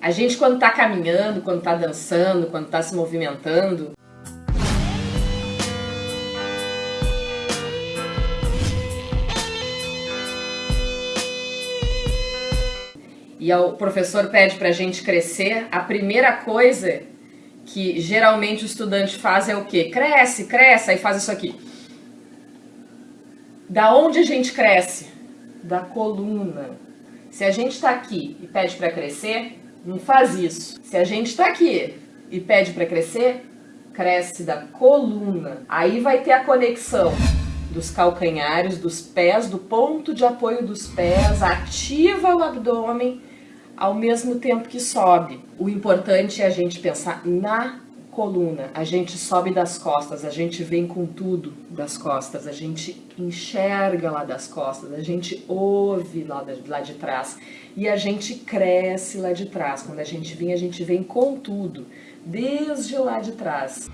A gente quando está caminhando, quando está dançando, quando está se movimentando, e o professor pede para a gente crescer, a primeira coisa que geralmente o estudante faz é o quê? Cresce, cresce, aí faz isso aqui. Da onde a gente cresce? Da coluna. Se a gente está aqui e pede para crescer, não faz isso. Se a gente está aqui e pede para crescer, cresce da coluna. Aí vai ter a conexão dos calcanhares, dos pés, do ponto de apoio dos pés, ativa o abdômen ao mesmo tempo que sobe. O importante é a gente pensar na coluna, a gente sobe das costas, a gente vem com tudo das costas, a gente enxerga lá das costas, a gente ouve lá de, lá de trás e a gente cresce lá de trás. Quando a gente vem, a gente vem com tudo, desde lá de trás.